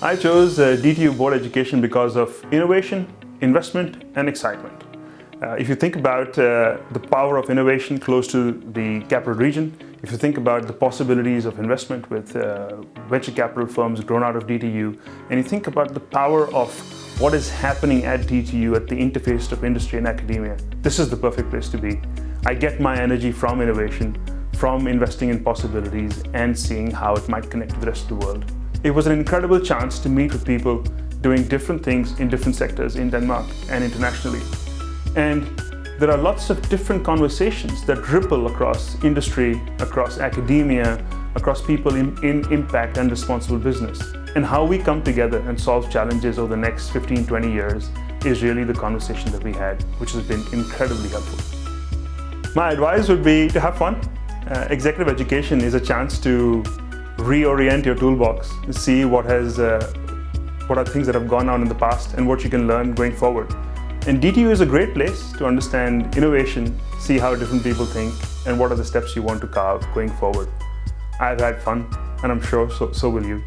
I chose uh, DTU Board Education because of innovation, investment and excitement. Uh, if you think about uh, the power of innovation close to the capital region, if you think about the possibilities of investment with uh, venture capital firms grown out of DTU, and you think about the power of what is happening at DTU at the interface of industry and academia, this is the perfect place to be. I get my energy from innovation, from investing in possibilities and seeing how it might connect to the rest of the world. It was an incredible chance to meet with people doing different things in different sectors in Denmark and internationally. And there are lots of different conversations that ripple across industry, across academia, across people in, in, impact and responsible business. And how we come together and solve challenges over the next 15, 20 years is really the conversation that we had, which has been incredibly helpful. My advice would be to have fun. Uh, executive education is a chance to reorient your toolbox, see what has, uh, what are things that have gone on in the past and what you can learn going forward. And DTU is a great place to understand innovation, see how different people think, and what are the steps you want to carve going forward. I've had fun, and I'm sure so, so will you.